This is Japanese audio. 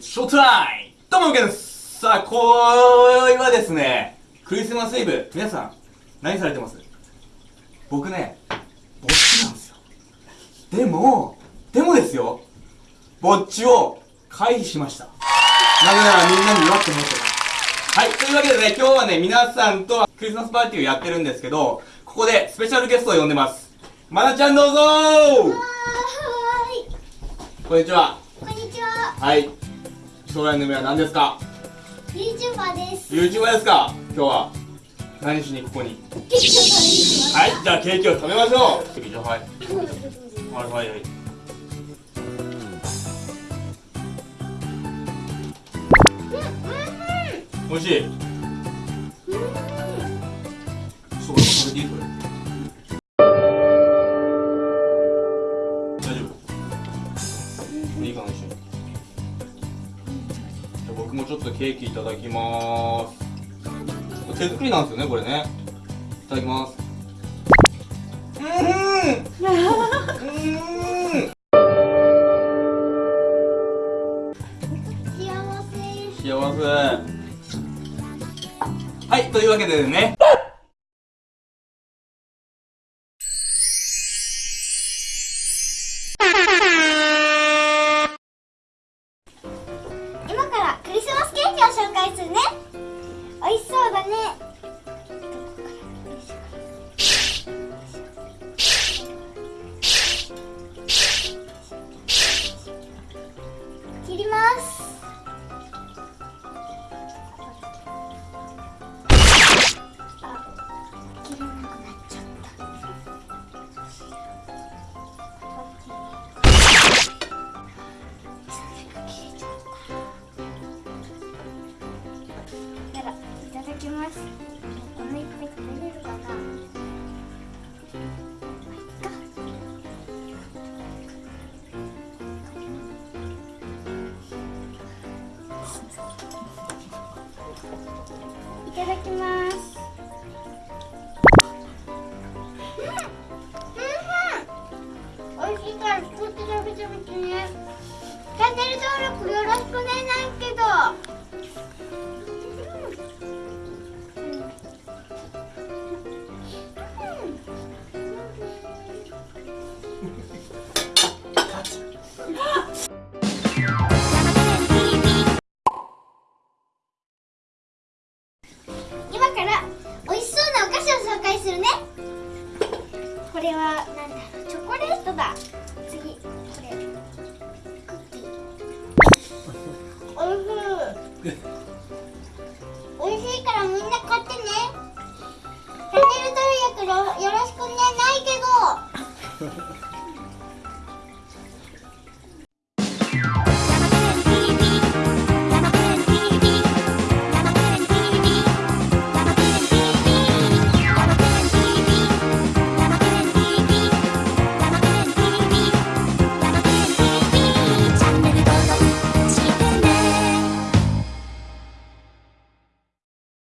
ショータイムどうも、ケンですさあ、今宵はですね、クリスマスイブ、皆さん、何されてます？僕ね、ぼっちなんですよ。でも、でもですよ、ぼっちを回避しました。なぜならみんなに祝ってもらってます。はい、というわけでね、今日はね、皆さんとクリスマスパーティーをやってるんですけど、ここでスペシャルゲストを呼んでます。まなちゃんどうぞはこんにちは。こんにちは。はい。将来の夢は何ですか？YouTuber です。?YouTuber ですか？今日は。何しにここに？はい、じゃあケーキを食べましょうケーキじゃあはい。す。はいはいはい。美味しい？そう、俺も食べていい？これ。大丈夫？いいかな一緒に。じ僕もちょっとケーキいただきまーす。手作りなんですよね、これね。いただきます。うーんうーん 幸せ。幸せはいというわけでね紹介するね。美味しそうだね。切ります。きます。このいっぱい食べれるかな？いただきます。チャンネル登録よよろしくねないけど。